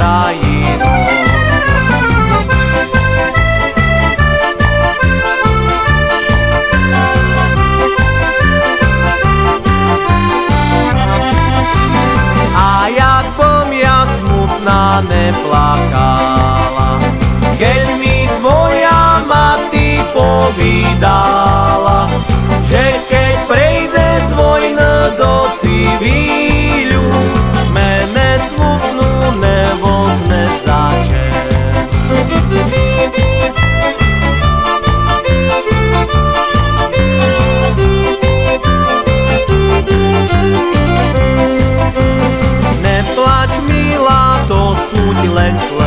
krajinu. A jak bom ja smutná neplakala, keď mi tvoja mati povídala, Milan